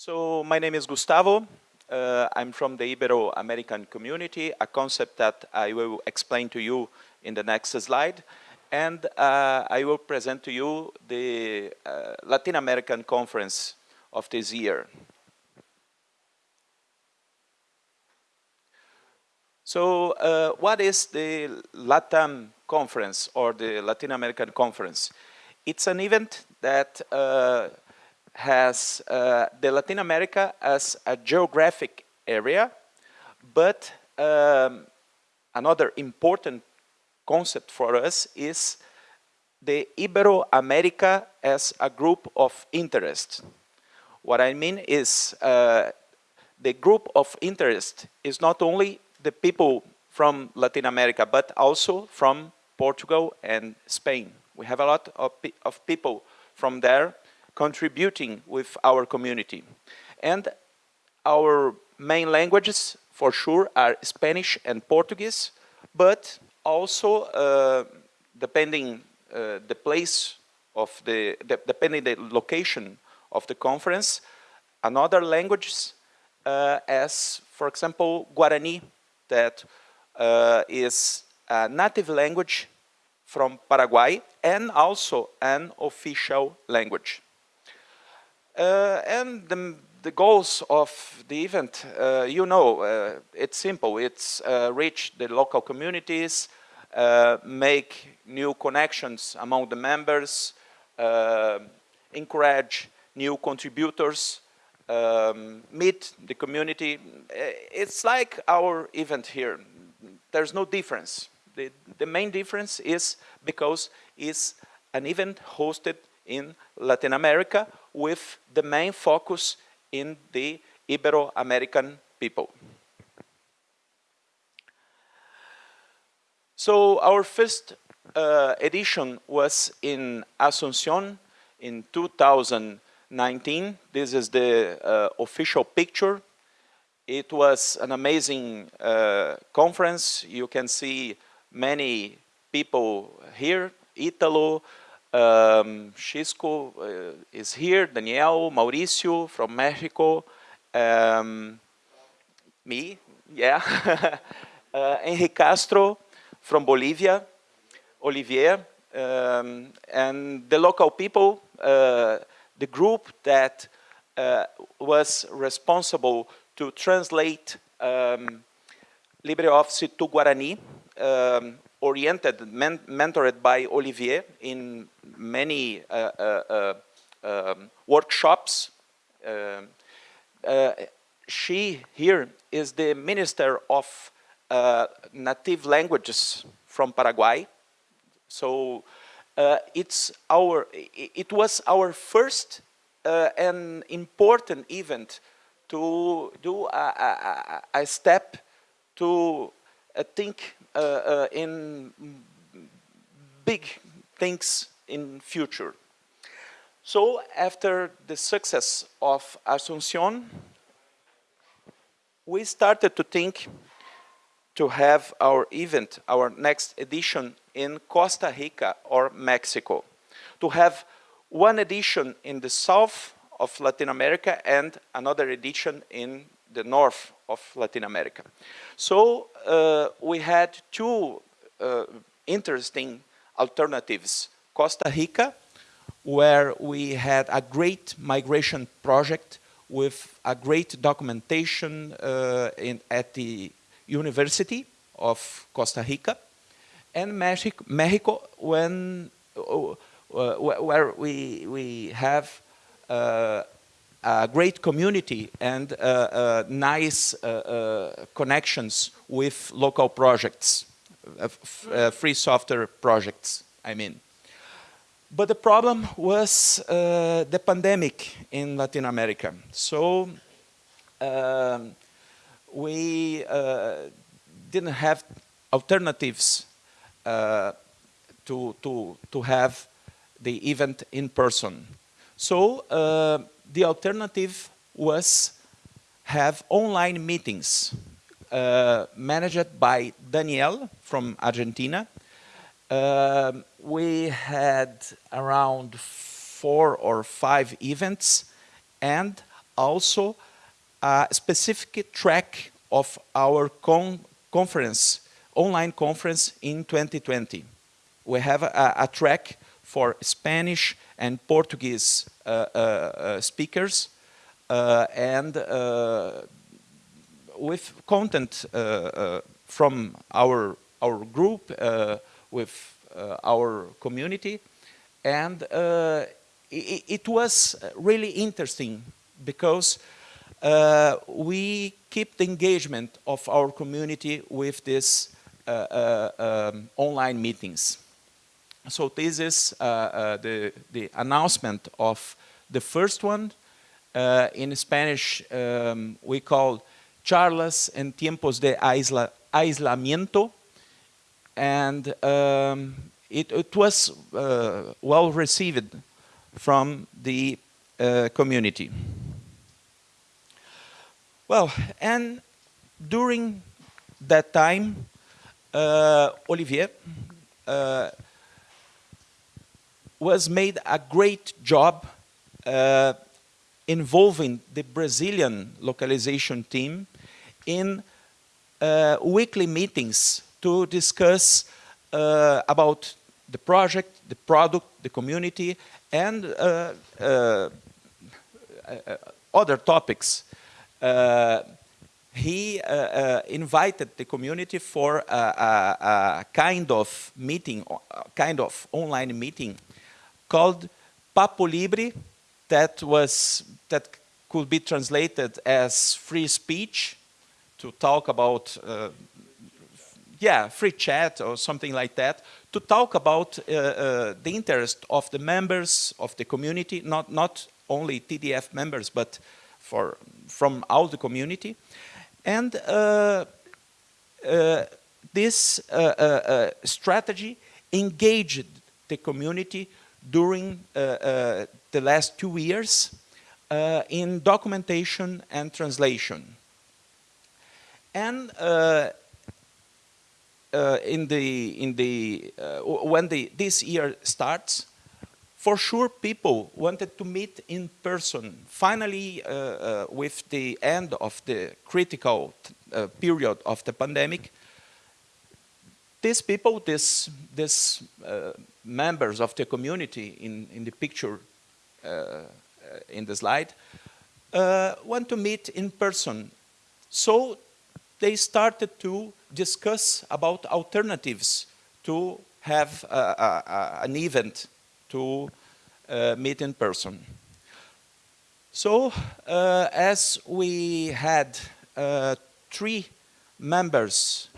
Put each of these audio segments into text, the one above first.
So my name is Gustavo. Uh, I'm from the Ibero-American community, a concept that I will explain to you in the next slide. And uh, I will present to you the uh, Latin American conference of this year. So uh, what is the LATAM conference or the Latin American conference? It's an event that uh, has uh, the Latin America as a geographic area, but um, another important concept for us is the Ibero-America as a group of interest. What I mean is uh, the group of interest is not only the people from Latin America, but also from Portugal and Spain. We have a lot of, pe of people from there contributing with our community. And our main languages, for sure, are Spanish and Portuguese, but also, uh, depending uh, the place of the, de depending the location of the conference, another languages uh, as, for example, Guarani, that uh, is a native language from Paraguay and also an official language. Uh, and the, the, goals of the event, uh, you know, uh, it's simple. It's reach the local communities, make new connections among the members, encourage new contributors, um, meet the community. It's like our event here. There's no difference. The, the main difference is because it's an event hosted in Latin America with the main focus in the Ibero-American people. So our first uh, edition was in Asunción in 2019. This is the uh, official picture. It was an amazing uh, conference. You can see many people here, Italo, um, uh, is here, Daniel, Mauricio from Mexico, um, me, yeah, uh, Castro from Bolivia, Olivier, um, and the local people, uh, the group that uh, was responsible to translate um, LibreOffice to Guarani, um, oriented, men mentored by Olivier in many uh, uh, uh, um, workshops. She here is the Minister of Native Languages from Paraguay. So it's our, it was our first and important event to do a, a, a step to uh, think uh, uh, in big things in future. So after the success of Asunción, we started to think to have our event, our next edition in Costa Rica or Mexico, to have one edition in the south of Latin America and another edition in the north of Latin America. So uh, we had two uh, interesting alternatives. Costa Rica, where we had a great migration project with a great documentation uh, in, at the University of Costa Rica, and Mexico, uh, where we, we have uh, a great community and uh, uh, nice uh, connections with local projects, free software projects, I mean. But the problem was uh, the pandemic in Latin America. So um, we uh, didn't have alternatives uh, to, to, to have the event in person. So the alternative was have online meetings uh, managed by Daniel from Argentina. Uh, we had around four or five events and also a specific track of our con conference, online conference in 2020. We have a, a track for Spanish and Portuguese uh, uh, uh speakers and with content from our, our group, with our community. And it, it, was really interesting because uh, we keep the engagement of our community with these uh, uh, um, online meetings. So this is uh, uh, the, the announcement of the first one. Uh, in Spanish, um, we call charlas en tiempos de aisla aislamiento. And um, it, it, was well received from the community. Well, and during that time, uh, Olivier uh, was made a great job uh, involving the Brazilian localization team in uh, weekly meetings to discuss uh, about the project, the product, the community, and uh, other topics. Uh, he uh, uh, invited the community for a, a, a, kind of meeting, a kind of online meeting called Papo Libre that was that could be translated as free speech to talk about uh, yeah free chat or something like that to talk about uh, uh, the interest of the members of the community not not only TDF members but for, from all the community. And uh, uh, this uh, strategy engaged the community during uh, the last two years in documentation and translation. And in the, in the, when the, this year starts, for sure, people wanted to meet in person. Finally, uh, uh, with the end of the critical uh, period of the pandemic, these people, these uh, members of the community in, in the picture uh, uh, in the slide, want to meet in person. So they started to discuss about alternatives to have an event to uh, meet in person. So uh, as we had uh, three members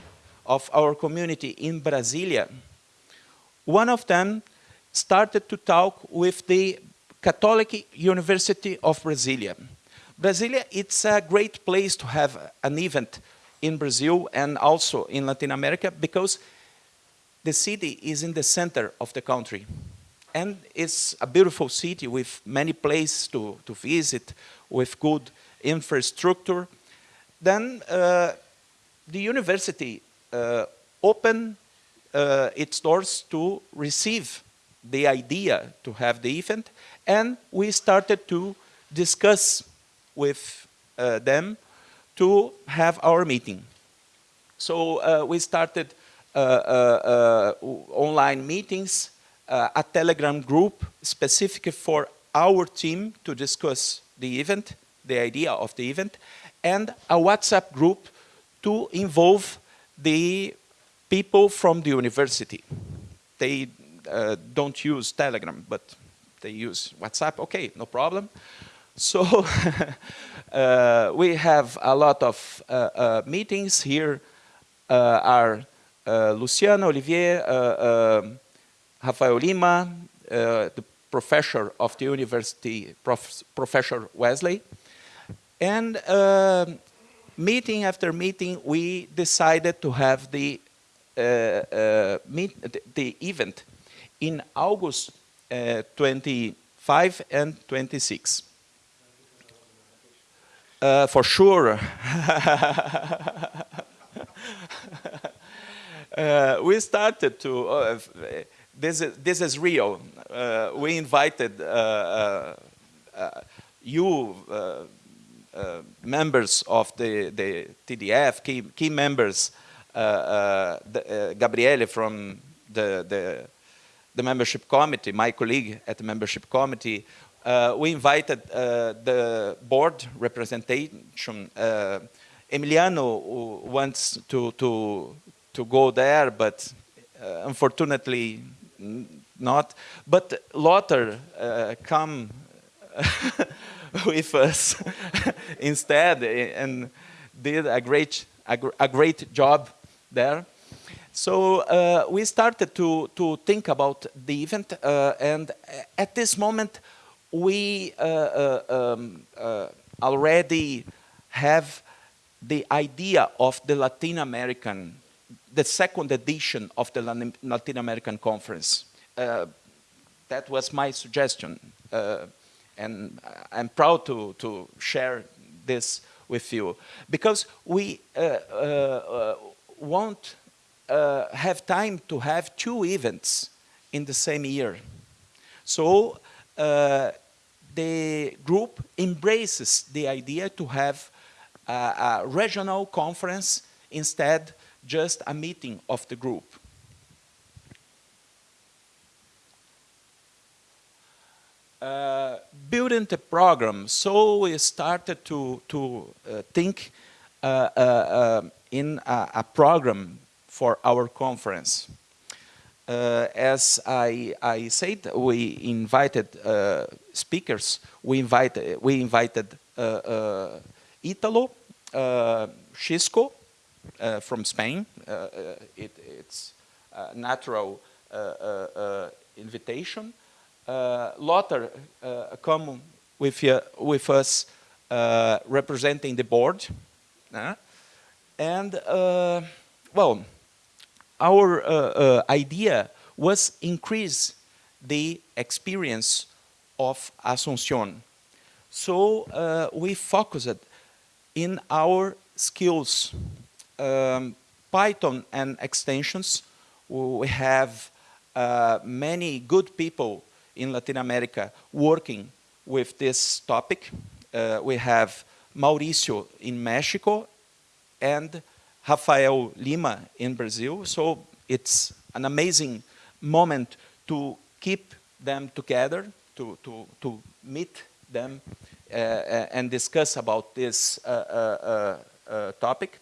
of our community in Brasilia, one of them started to talk with the Catholic University of Brasilia. Brasilia, it's a great place to have an event in Brazil and also in Latin America because the city is in the center of the country and it's a beautiful city with many places to, to visit, with good infrastructure. Then uh, the university uh, opened uh, its doors to receive the idea to have the event, and we started to discuss with uh, them to have our meeting. So uh, we started uh, online meetings uh, a Telegram group specific for our team to discuss the event, the idea of the event, and a WhatsApp group to involve the people from the university. They uh, don't use Telegram, but they use WhatsApp. Okay, no problem. So uh, we have a lot of uh, uh meetings here. Uh, are uh, Luciano, Olivier, um, Rafael Lima, the professor of the university, Prof Professor Wesley. And uh, meeting after meeting, we decided to have the, meet, the event in August uh, 25 and 26. Uh, for sure. we started to, this is, this is real. Uh, we invited uh, uh, uh you, uh, uh, members of the, the TDF, key, key members, the, Gabriele from the, the, the membership committee, my colleague at the membership committee, uh, we invited uh, the board representation. Uh, Emiliano wants to, to, to go there, but unfortunately not. But Lothar come with us instead and did a great, a, a great job there. So uh, we started to, to think about the event uh, and at this moment we uh, uh um, uh, already have the idea of the Latin American, the second edition of the Latin American conference. Uh, that was my suggestion and I'm proud to, to share this with you because we won't uh, have time to have two events in the same year. So uh, the group embraces the idea to have a, a regional conference instead just a meeting of the group. Uh, building the program, so we started to, to uh, think Uh, uh, uh, in a, a, program for our conference. Uh, as I, I, said, we invited speakers. We invited, we invited Italo, Xisco from Spain. It, it's a natural invitation uh, Lothar uh, come with, uh, with us uh, representing the board. Uh, and, uh, well, our idea was increase the experience of Asuncion. So we focused in our skills, um, Python and extensions. We have many good people in Latin America working with this topic. Uh, we have Mauricio in Mexico and Rafael Lima in Brazil. So it's an amazing moment to keep them together, to, to, to meet them uh, uh and discuss about this uh, uh, uh topic.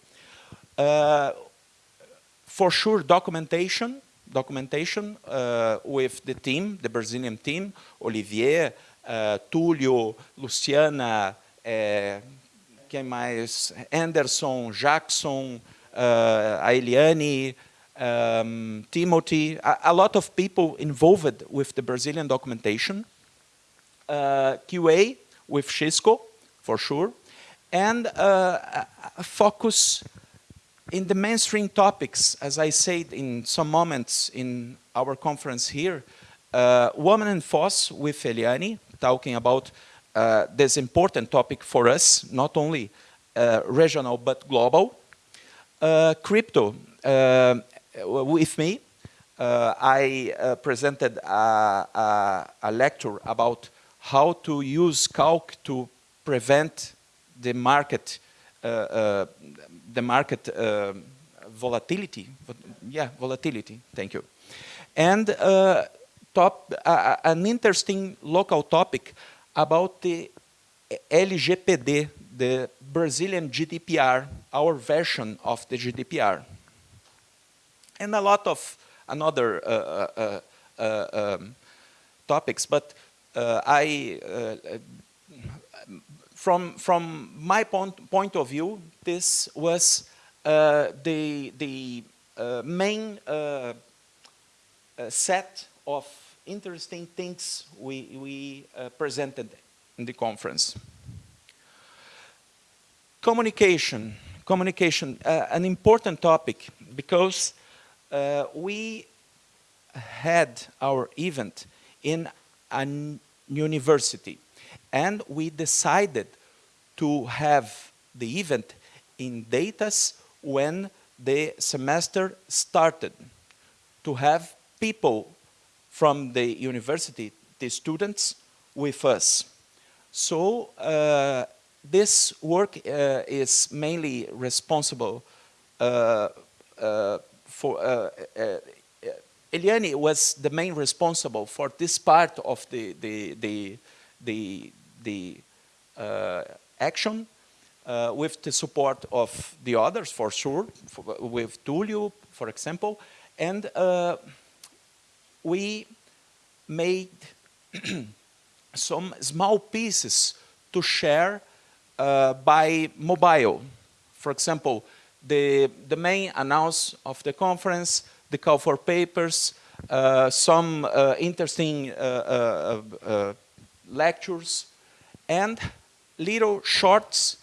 for sure, documentation documentation uh, with the team, the Brazilian team, Olivier, uh, Túlio, Luciana, uh, quem mais? Anderson, Jackson, uh, Eliane, um, Timothy, a, a, lot of people involved with the Brazilian documentation. Uh, QA with Xisco, for sure. And uh, focus in the mainstream topics, as I said in some moments in our conference here, uh, Woman and Foss with Eliane, talking about uh, this important topic for us, not only uh, regional but global. Uh, crypto uh, with me. Uh, I presented a, a, a lecture about how to use calc to prevent the market uh, uh, the market uh, volatility, yeah, volatility, thank you. And top, an interesting local topic about the LGPD, the Brazilian GDPR, our version of the GDPR. And a lot of another uh, uh, uh, um, topics, but I from, from my point, point of view, this was uh, the, the uh, main uh, uh set of interesting things we, we uh, presented in the conference. Communication, communication, uh, an important topic because we had our event in a university and we decided to have the event in datas when the semester started, to have people from the university, the students, with us. So uh, this work uh, is mainly responsible uh, uh, for uh, uh, Eliane was the main responsible for this part of the the the the, the action with the support of the others for sure, for, with Tulio, for example, and we made some small pieces to share uh, by mobile. For example, the, the main announce of the conference, the call for papers, uh, some uh, interesting uh, uh, uh, lectures, and little shorts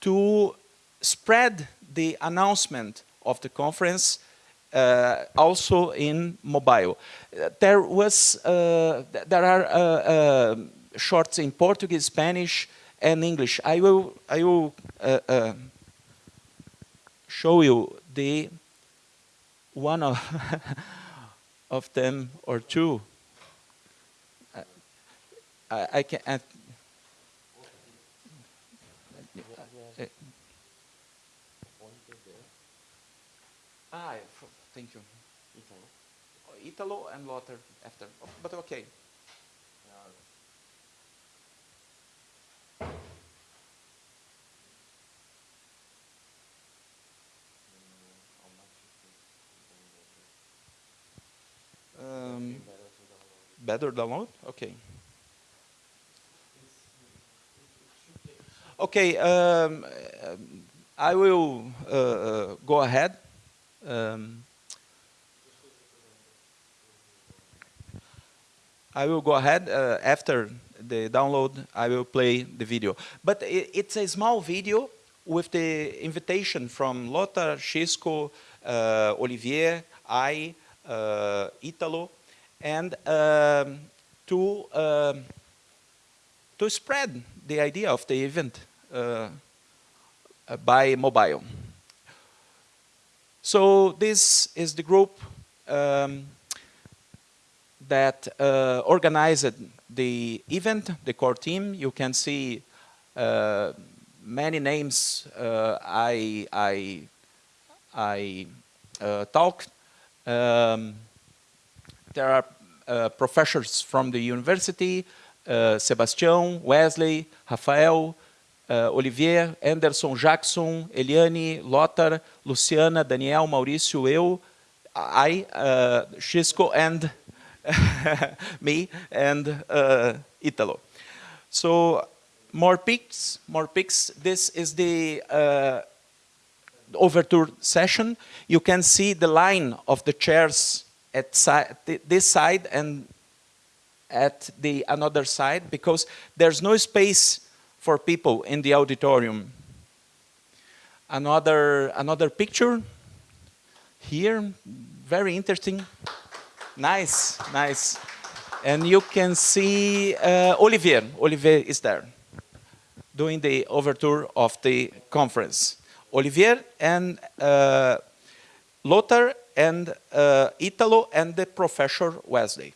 to spread the announcement of the conference uh, also in mobile. there was, uh, there are uh, shorts in Portuguese, Spanish, and English. I will, I will show you the one of, of them or two. I, I can. I, ah, Thank you. Italo. Oh, Italo and Lothar after, oh, but okay. Um, better download? Okay. Okay, um, I will uh, uh, go ahead. Um, I will go ahead uh, after the download, I will play the video. But it, it's a small video with the invitation from Lothar, Xisco, uh, Olivier, I, uh, Italo, and um, to, um, to spread the idea of the event uh, by mobile. So this is the group um, that uh, organized the event, the core team. You can see uh, many names uh, I, I, I uh, talked. Um, there are uh, professors from the university, uh, Sebastião, Wesley, Rafael, Olivier, Anderson, Jackson, Eliane, Lothar, Luciana, Daniel, Maurício, eu, I, uh, Xisco, and me and uh, Italo. So more pics, more pics. This is the uh, overture session. You can see the line of the chairs at si this side and at the another side because there's no space for people in the auditorium. Another, another picture here, very interesting. Nice, nice. And you can see uh, Olivier. Olivier is there doing the overture of the conference. Olivier and uh, Lothar and uh, Italo and the professor Wesley.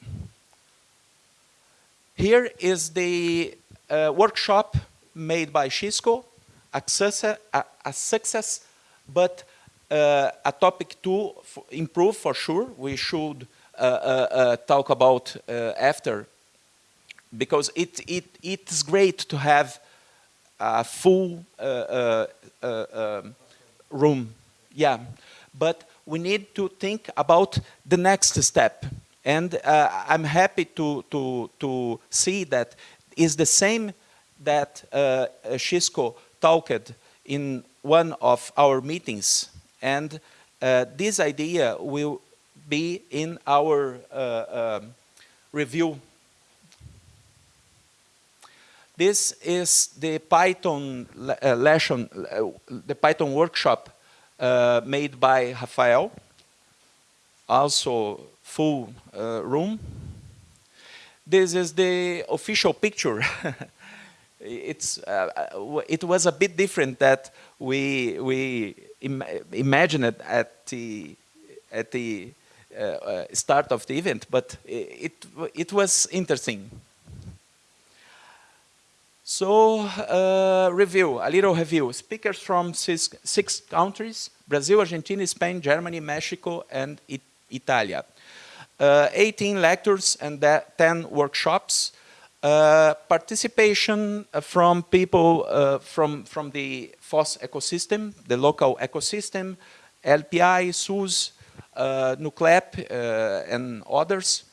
Here is the uh, workshop made by Xisco, a success, a, success but uh, a topic to improve for sure. We should talk about after because it, it, it's great to have a full um, room. Yeah, but we need to think about the next step. And uh, I'm happy to, to, to see that is the same that uh, Xisco talked in one of our meetings. And uh, this idea will be in our uh, um, review. This is the Python uh, lesson, uh, the Python workshop uh, made by Rafael, also full uh, room. This is the official picture. it's, uh, it was a bit different that we, we Im imagined at the, at the uh, uh, start of the event, but it, it was interesting. So, uh, review, a little review. Speakers from six, six, countries, Brazil, Argentina, Spain, Germany, Mexico, and it, Italia. Uh, 18 lectures and 10 workshops. Uh, participation from people uh, from, from the FOSS ecosystem, the local ecosystem, LPI, SUS, uh, NUCLEP, uh, and others.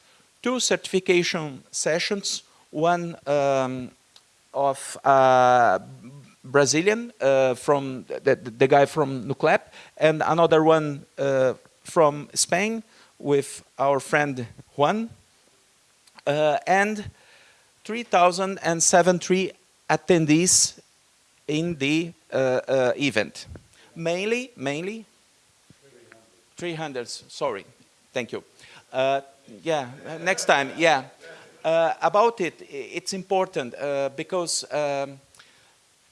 Two certification sessions, one um, of Brazilian uh, from the, the, guy from Nuclep and another one uh, from Spain with our friend Juan uh, and 3,073 attendees in the event. Mainly, mainly 300, sorry, thank you. yeah, next time, yeah. Uh, about it, it's important uh, because um,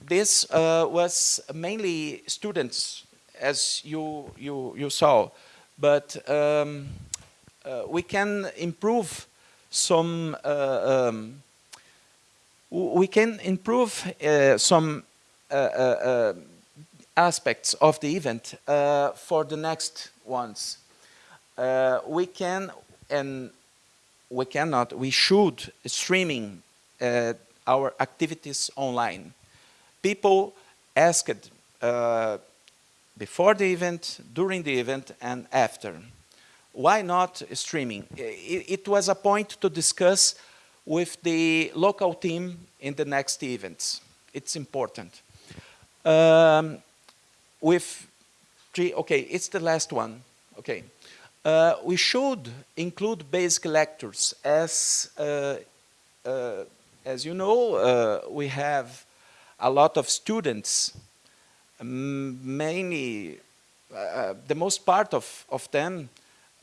this uh, was mainly students, as you, you, you saw, but um, uh, we can improve some, uh, um, we can improve uh, some aspects of the event for the next ones. we can, and we cannot, we should streaming uh, our activities online. People asked uh, before the event, during the event, and after. Why not streaming? It, it was a point to discuss with the local team in the next events. It's important. Um, with three, okay, it's the last one. Okay. Uh, we should include basic lectures as, uh, uh, as you know, uh, we have a lot of students, mainly, uh, the most part of, of them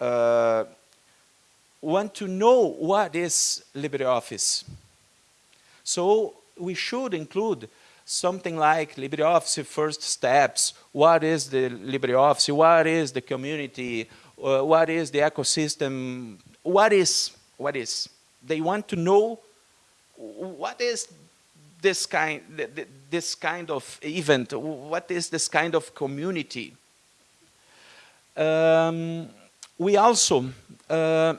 uh, want to know what is LibreOffice. So we should include something like LibreOffice first steps, what is the LibreOffice, what is the community, uh, what is the ecosystem, what is, what is. They want to know what is this kind, this kind of event, what is this kind of community. Um, we also uh,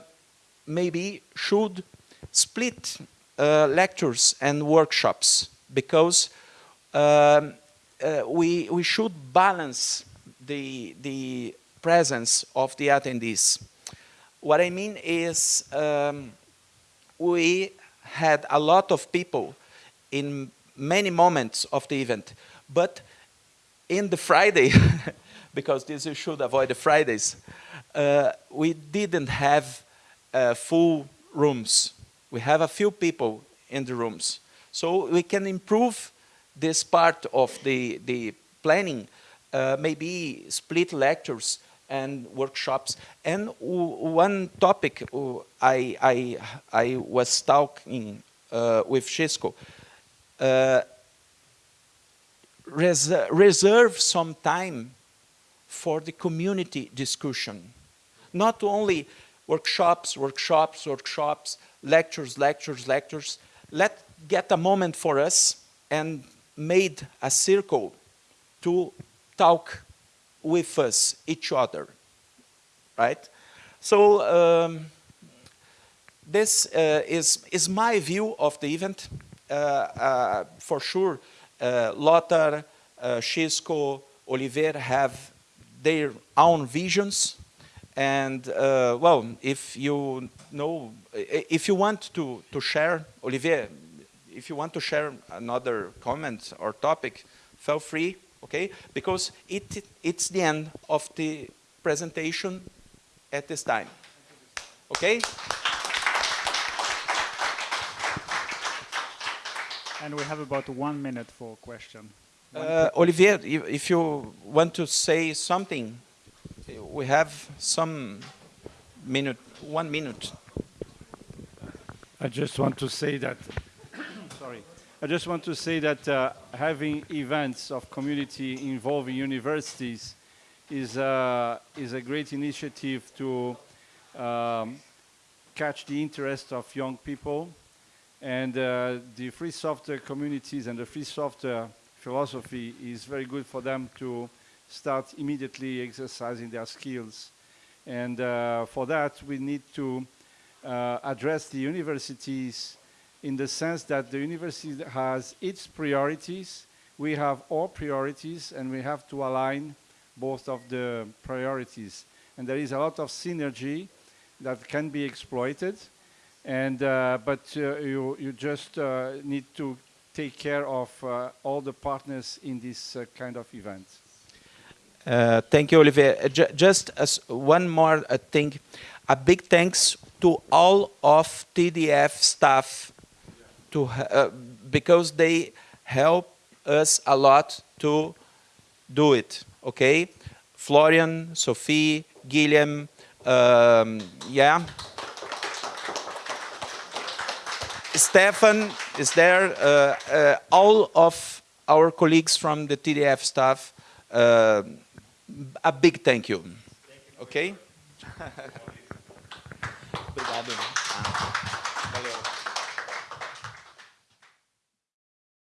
maybe should split uh, lectures and workshops because um, uh, we, we should balance the, the presence of the attendees. What I mean is um, we had a lot of people in many moments of the event, but in the Friday, because this you should avoid the Fridays, uh, we didn't have uh, full rooms. We have a few people in the rooms. So we can improve this part of the, the planning, uh, maybe split lectures and workshops. And one topic I, I, I was talking uh, with Xisco, uh, res reserve some time for the community discussion. Not only workshops, workshops, workshops, lectures, lectures, lectures. Let get a moment for us and made a circle to talk with us, each other, right? So um, this uh, is, is my view of the event. Uh, uh, for sure, uh, Lothar, uh, Xisco, Olivier have their own visions. And uh, well, if you know, if you want to, to share, Olivier, if you want to share another comment or topic, feel free okay? Because it, it's the end of the presentation at this time, okay? And we have about one minute for question. Uh, Olivier, if you want to say something, we have some minute, one minute. I just want to say that I just want to say that uh, having events of community involving universities is, uh, is a great initiative to um, catch the interest of young people And uh, the free software communities and the free software philosophy is very good for them to start immediately exercising their skills. And uh, for that, we need to uh, address the universities in the sense that the university has its priorities, we have our priorities, and we have to align both of the priorities. And there is a lot of synergy that can be exploited, and uh, but uh, you you just uh, need to take care of uh, all the partners in this uh, kind of event. Uh, thank you, Olivier. Ju- just as one more thing, a big thanks to all of TDF staff to uh, because they help us a lot to do it. Okay, Florian, Sophie, Guillaume, um, yeah. Stefan is there. Uh, uh, all of our colleagues from the TDF staff. Uh, a big thank you. Okay? Obrigado.